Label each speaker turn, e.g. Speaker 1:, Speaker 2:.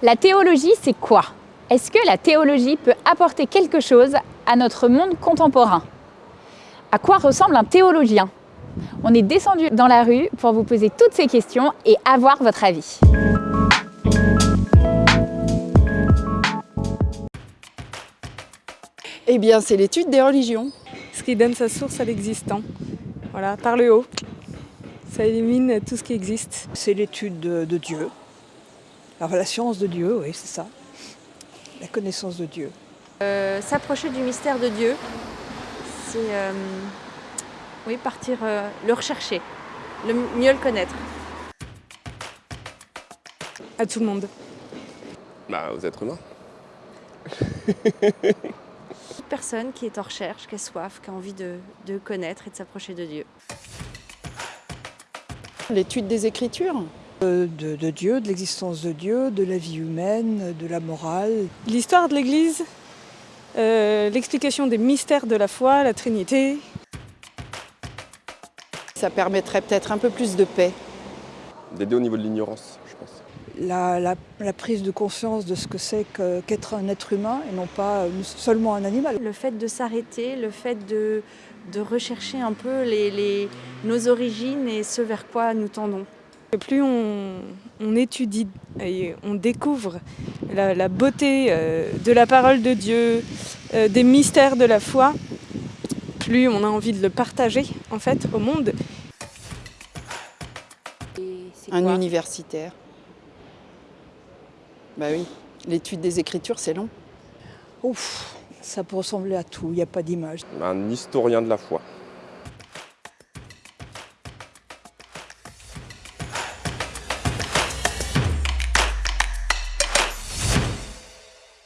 Speaker 1: La théologie, c'est quoi? Est-ce que la théologie peut apporter quelque chose à notre monde contemporain? À quoi ressemble un théologien? On est descendu dans la rue pour vous poser toutes ces questions et avoir votre avis.
Speaker 2: Eh bien, c'est l'étude des religions.
Speaker 3: Ce qui donne sa source à l'existant. Voilà, par le haut. Ça élimine tout ce qui existe.
Speaker 4: C'est l'étude de, de Dieu. Alors, la science de Dieu, oui, c'est ça. La connaissance de Dieu.
Speaker 5: Euh, S'approcher du mystère de Dieu, c'est euh, oui, partir euh, le rechercher, le mieux le connaître.
Speaker 3: À tout le monde.
Speaker 6: Bah, aux êtres humains.
Speaker 5: Toute personne qui est en recherche, qui a soif, qui a envie de, de connaître et de s'approcher de Dieu.
Speaker 2: L'étude des Écritures.
Speaker 4: Euh, De, de Dieu, de l'existence de Dieu, de la vie humaine, de la morale.
Speaker 3: L'histoire de l'Église, euh, l'explication des mystères de la foi, la Trinité.
Speaker 2: Ça permettrait peut-être un peu plus de paix.
Speaker 6: D'aider au niveau de l'ignorance, je pense.
Speaker 4: La, la- la prise de conscience de ce que c'est qu'être un être humain et non pas euh, seulement un animal.
Speaker 5: Le fait de s'arrêter, le fait de, de rechercher un peu les, les- nos origines et ce vers quoi nous tendons.
Speaker 3: Plus on, on étudie et on découvre la, la beauté euh, de la parole de Dieu, euh, des mystères de la foi, plus on a envie de le partager en fait au monde.
Speaker 2: Un universitaire. Bah oui, l'étude des Écritures, c'est long.
Speaker 4: Ouf, ça peut ressembler à tout, il n'y a pas d'image.
Speaker 6: Un historien de la foi.